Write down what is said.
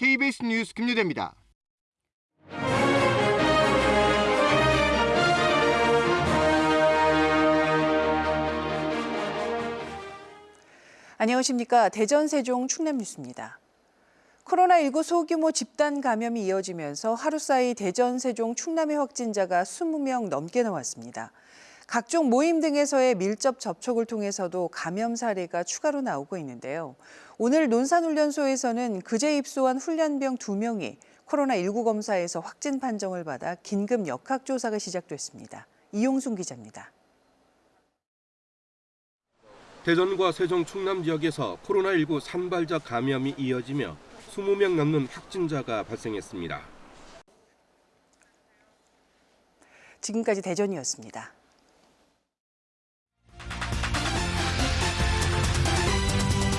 KBS 뉴스 김유대입니다. 안녕하십니까. 대전 세종 충남 뉴스입니다. 코로나19 소규모 집단 감염이 이어지면서 하루 사이 대전 세종 충남의 확진자가 20명 넘게 나왔습니다. 각종 모임 등에서의 밀접 접촉을 통해서도 감염 사례가 추가로 나오고 있는데요. 오늘 논산훈련소에서는 그제 입소한 훈련병 2명이 코로나19 검사에서 확진 판정을 받아 긴급 역학조사가 시작됐습니다. 이용순 기자입니다. 대전과 세종 충남 지역에서 코로나19 산발적 감염이 이어지며 20명 넘는 확진자가 발생했습니다. 지금까지 대전이었습니다.